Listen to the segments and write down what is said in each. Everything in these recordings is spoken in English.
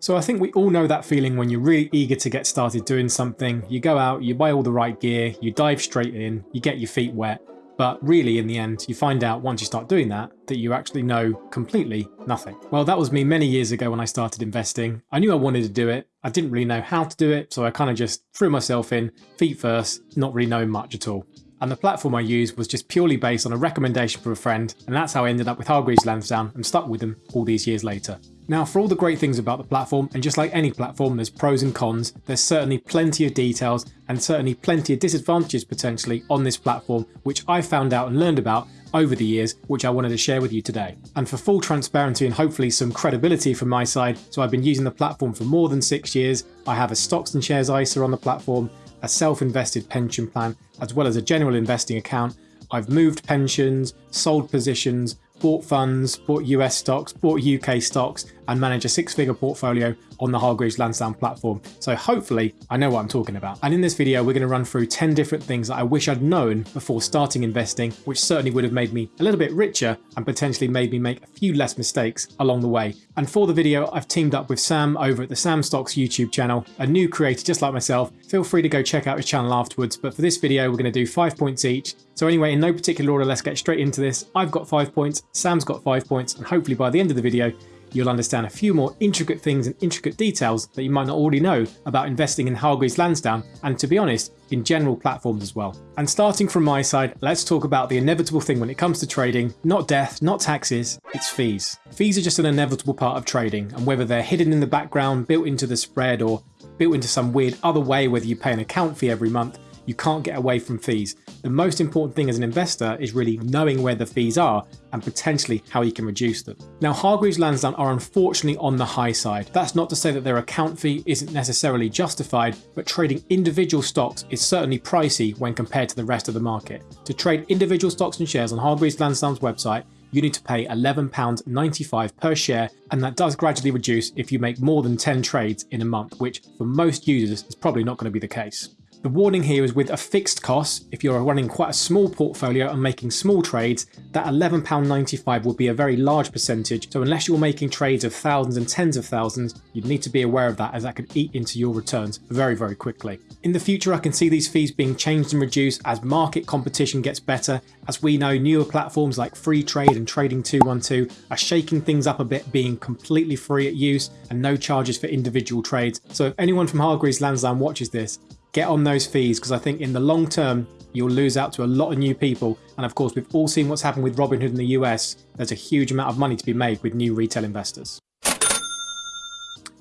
So I think we all know that feeling when you're really eager to get started doing something. You go out, you buy all the right gear, you dive straight in, you get your feet wet, but really in the end you find out once you start doing that that you actually know completely nothing. Well that was me many years ago when I started investing. I knew I wanted to do it, I didn't really know how to do it, so I kind of just threw myself in, feet first, not really knowing much at all and the platform I used was just purely based on a recommendation from a friend, and that's how I ended up with Hargreaves Lansdown and stuck with them all these years later. Now for all the great things about the platform, and just like any platform there's pros and cons, there's certainly plenty of details and certainly plenty of disadvantages potentially on this platform which I found out and learned about over the years which I wanted to share with you today. And for full transparency and hopefully some credibility from my side, so I've been using the platform for more than six years, I have a stocks and shares ISA on the platform, a self-invested pension plan, as well as a general investing account. I've moved pensions, sold positions, bought funds, bought US stocks, bought UK stocks, and manage a six figure portfolio on the Hargreaves Lansdown platform. So hopefully I know what I'm talking about. And in this video, we're going to run through 10 different things that I wish I'd known before starting investing, which certainly would have made me a little bit richer and potentially made me make a few less mistakes along the way. And for the video, I've teamed up with Sam over at the Sam Stocks YouTube channel, a new creator just like myself. Feel free to go check out his channel afterwards. But for this video, we're going to do five points each. So anyway, in no particular order, let's get straight into this. I've got five points, Sam's got five points, and hopefully by the end of the video, you'll understand a few more intricate things and intricate details that you might not already know about investing in Hargreaves Lansdown and to be honest, in general platforms as well. And starting from my side, let's talk about the inevitable thing when it comes to trading, not death, not taxes, it's fees. Fees are just an inevitable part of trading and whether they're hidden in the background, built into the spread or built into some weird other way whether you pay an account fee every month, you can't get away from fees. The most important thing as an investor is really knowing where the fees are and potentially how you can reduce them. Now Hargreaves Lansdown are unfortunately on the high side. That's not to say that their account fee isn't necessarily justified, but trading individual stocks is certainly pricey when compared to the rest of the market. To trade individual stocks and shares on Hargreaves Lansdown's website, you need to pay £11.95 per share and that does gradually reduce if you make more than 10 trades in a month, which for most users is probably not going to be the case. The warning here is with a fixed cost, if you're running quite a small portfolio and making small trades, that £11.95 will be a very large percentage, so unless you're making trades of thousands and tens of thousands, you'd need to be aware of that as that could eat into your returns very, very quickly. In the future, I can see these fees being changed and reduced as market competition gets better. As we know, newer platforms like Freetrade and Trading212 are shaking things up a bit, being completely free at use and no charges for individual trades. So if anyone from Hargreaves Lansdown watches this, get on those fees because I think in the long term you'll lose out to a lot of new people and of course we've all seen what's happened with Robinhood in the US there's a huge amount of money to be made with new retail investors.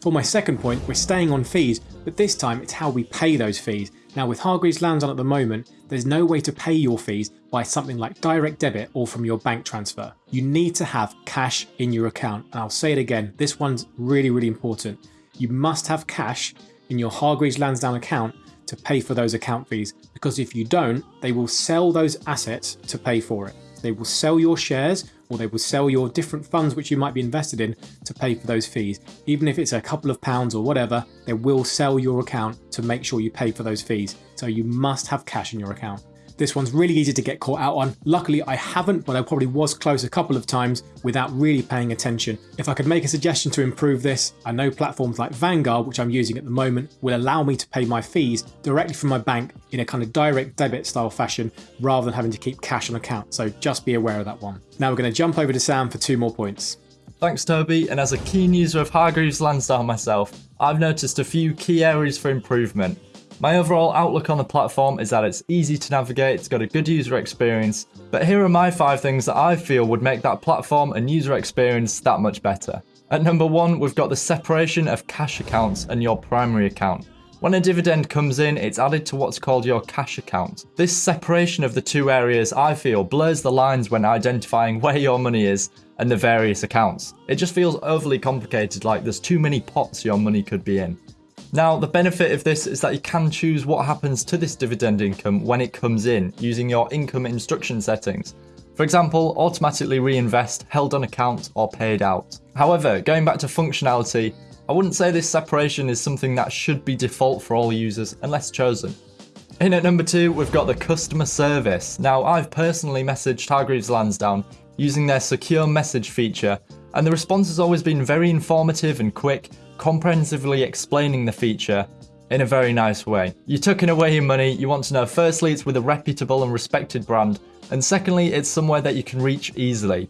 For my second point we're staying on fees but this time it's how we pay those fees. Now with Hargreaves Lansdown at the moment there's no way to pay your fees by something like direct debit or from your bank transfer. You need to have cash in your account and I'll say it again this one's really really important. You must have cash in your Hargreaves Lansdown account to pay for those account fees because if you don't, they will sell those assets to pay for it. They will sell your shares or they will sell your different funds which you might be invested in to pay for those fees. Even if it's a couple of pounds or whatever, they will sell your account to make sure you pay for those fees. So you must have cash in your account. This one's really easy to get caught out on. Luckily I haven't, but I probably was close a couple of times without really paying attention. If I could make a suggestion to improve this, I know platforms like Vanguard, which I'm using at the moment, will allow me to pay my fees directly from my bank in a kind of direct debit style fashion rather than having to keep cash on account. So just be aware of that one. Now we're going to jump over to Sam for two more points. Thanks Toby, and as a keen user of Hargreaves Lansdown myself, I've noticed a few key areas for improvement. My overall outlook on the platform is that it's easy to navigate, it's got a good user experience, but here are my 5 things that I feel would make that platform and user experience that much better. At number 1, we've got the separation of cash accounts and your primary account. When a dividend comes in, it's added to what's called your cash account. This separation of the two areas, I feel, blurs the lines when identifying where your money is and the various accounts. It just feels overly complicated, like there's too many pots your money could be in. Now, the benefit of this is that you can choose what happens to this dividend income when it comes in using your income instruction settings. For example, automatically reinvest, held on account, or paid out. However, going back to functionality, I wouldn't say this separation is something that should be default for all users unless chosen. In at number two, we've got the customer service. Now, I've personally messaged Hargreaves Lansdown using their secure message feature, and the response has always been very informative and quick, comprehensively explaining the feature in a very nice way. You're tucking away your money, you want to know firstly it's with a reputable and respected brand, and secondly it's somewhere that you can reach easily.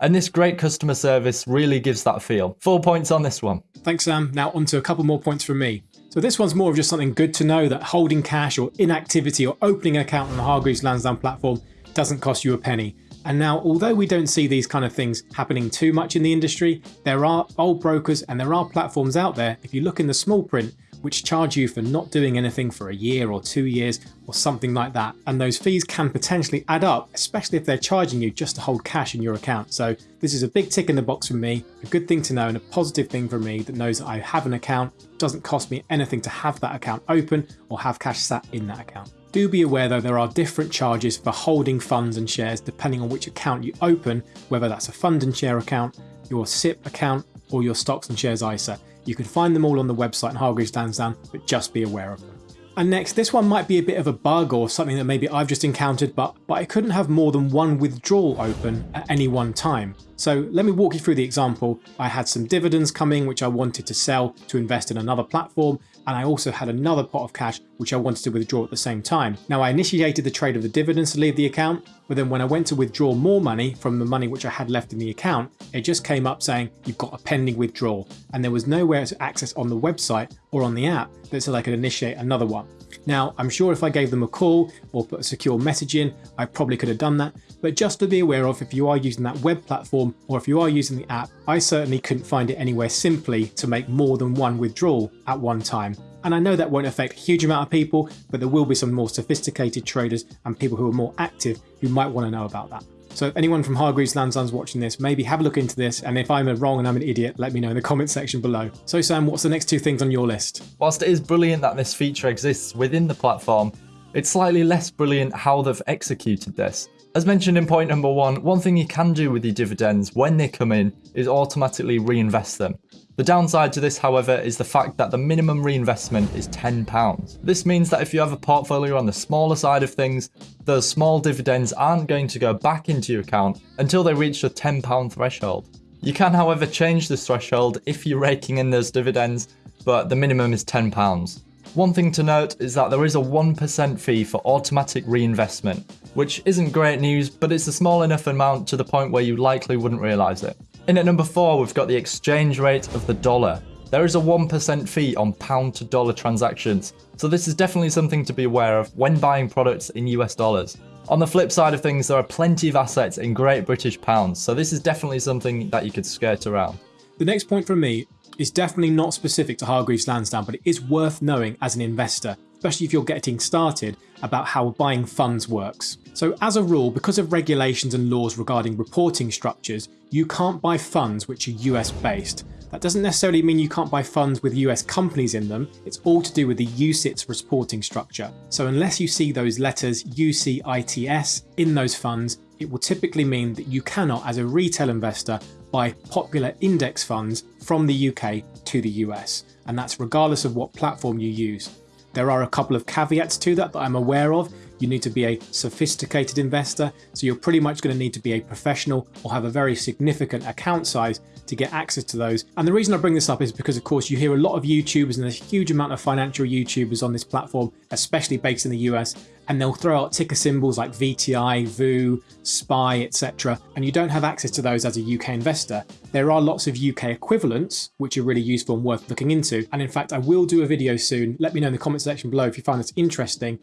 And this great customer service really gives that feel. Four points on this one. Thanks, Sam. Now, on to a couple more points from me. So, this one's more of just something good to know that holding cash or inactivity or opening an account on the Hargreaves Lansdown platform doesn't cost you a penny. And now, although we don't see these kind of things happening too much in the industry, there are old brokers and there are platforms out there, if you look in the small print, which charge you for not doing anything for a year or two years or something like that. And those fees can potentially add up, especially if they're charging you just to hold cash in your account. So this is a big tick in the box for me, a good thing to know and a positive thing for me that knows that I have an account, doesn't cost me anything to have that account open or have cash sat in that account. Do be aware though there are different charges for holding funds and shares depending on which account you open, whether that's a fund and share account, your SIPP account, or your stocks and shares ISA. You can find them all on the website and Hargreaves Lansdown, but just be aware of them. And next, this one might be a bit of a bug or something that maybe I've just encountered, but, but I couldn't have more than one withdrawal open at any one time. So let me walk you through the example. I had some dividends coming which I wanted to sell to invest in another platform, and I also had another pot of cash which I wanted to withdraw at the same time. Now I initiated the trade of the dividends to leave the account, but then when I went to withdraw more money from the money which I had left in the account, it just came up saying you've got a pending withdrawal, and there was nowhere to access on the website or on the app that said I could initiate another one. Now, I'm sure if I gave them a call or put a secure message in, I probably could have done that. But just to be aware of if you are using that web platform or if you are using the app, I certainly couldn't find it anywhere simply to make more than one withdrawal at one time. And I know that won't affect a huge amount of people, but there will be some more sophisticated traders and people who are more active who might want to know about that. So anyone from Hargreaves Lansdown's watching this, maybe have a look into this, and if I'm wrong and I'm an idiot, let me know in the comment section below. So Sam, what's the next two things on your list? Whilst it is brilliant that this feature exists within the platform, it's slightly less brilliant how they've executed this. As mentioned in point number one, one thing you can do with your dividends when they come in is automatically reinvest them. The downside to this, however, is the fact that the minimum reinvestment is £10. This means that if you have a portfolio on the smaller side of things, those small dividends aren't going to go back into your account until they reach the £10 threshold. You can, however, change this threshold if you're raking in those dividends, but the minimum is £10. One thing to note is that there is a 1% fee for automatic reinvestment, which isn't great news, but it's a small enough amount to the point where you likely wouldn't realise it. In at number 4, we've got the exchange rate of the dollar. There is a 1% fee on pound to dollar transactions, so this is definitely something to be aware of when buying products in US dollars. On the flip side of things, there are plenty of assets in Great British pounds, so this is definitely something that you could skirt around. The next point from me is definitely not specific to Hargreaves Lansdown, but it is worth knowing as an investor, especially if you're getting started about how buying funds works. So as a rule, because of regulations and laws regarding reporting structures, you can't buy funds which are US based. That doesn't necessarily mean you can't buy funds with US companies in them, it's all to do with the UCITS reporting structure. So unless you see those letters UCITS in those funds, it will typically mean that you cannot, as a retail investor, buy popular index funds from the UK to the US, and that's regardless of what platform you use. There are a couple of caveats to that that I'm aware of. You need to be a sophisticated investor, so you're pretty much going to need to be a professional or have a very significant account size to get access to those. And the reason I bring this up is because, of course, you hear a lot of YouTubers and there's a huge amount of financial YouTubers on this platform, especially based in the US, and they'll throw out ticker symbols like VTI, VOO, SPY, etc. And you don't have access to those as a UK investor. There are lots of UK equivalents, which are really useful and worth looking into. And in fact, I will do a video soon. Let me know in the comment section below if you find this interesting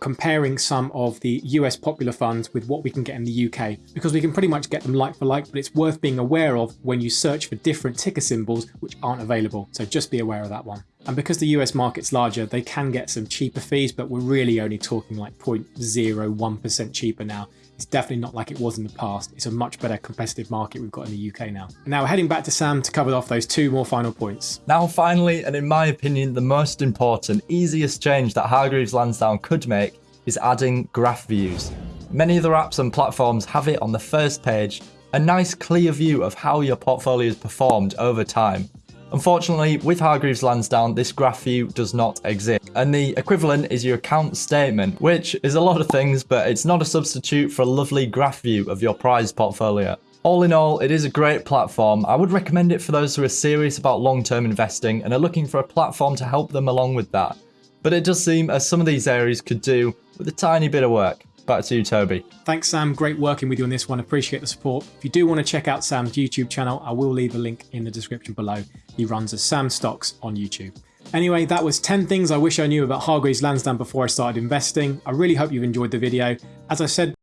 comparing some of the US popular funds with what we can get in the UK because we can pretty much get them like for like, but it's worth being aware of when you search for different ticker symbols which aren't available. So just be aware of that one. And because the US market's larger, they can get some cheaper fees, but we're really only talking like 0.01% cheaper now. It's definitely not like it was in the past. It's a much better competitive market we've got in the UK now. Now we're heading back to Sam to cover off those two more final points. Now finally, and in my opinion, the most important, easiest change that Hargreaves Lansdown could make is adding graph views. Many other apps and platforms have it on the first page, a nice clear view of how your portfolio has performed over time. Unfortunately, with Hargreaves Lansdown, this graph view does not exist, and the equivalent is your account statement, which is a lot of things, but it's not a substitute for a lovely graph view of your prize portfolio. All in all, it is a great platform. I would recommend it for those who are serious about long term investing and are looking for a platform to help them along with that. But it does seem as some of these areas could do with a tiny bit of work. Back to you, Toby. Thanks, Sam. Great working with you on this one. Appreciate the support. If you do want to check out Sam's YouTube channel, I will leave a link in the description below. He runs as Sam Stocks on YouTube. Anyway, that was 10 things I wish I knew about Hargreaves Lansdown before I started investing. I really hope you've enjoyed the video. As I said